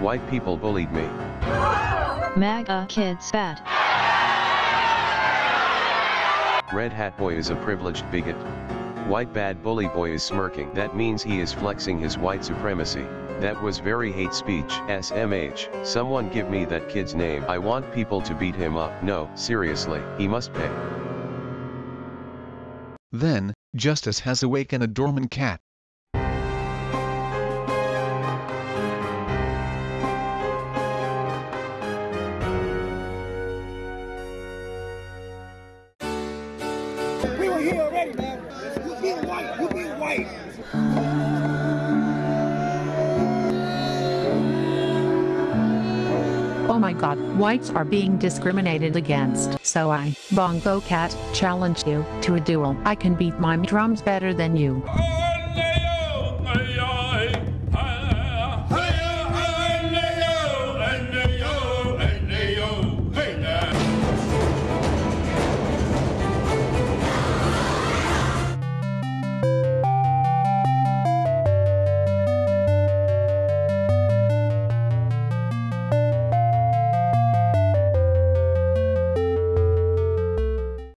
White people bullied me. MAGA kids bad. Red Hat Boy is a privileged bigot. White Bad Bully Boy is smirking. That means he is flexing his white supremacy. That was very hate speech. SMH. Someone give me that kid's name. I want people to beat him up. No, seriously, he must pay. Then, justice has awakened a dormant cat. Here already, man. You being white. You being white. Oh my god, whites are being discriminated against. So I, Bongo Cat, challenge you to a duel. I can beat my drums better than you.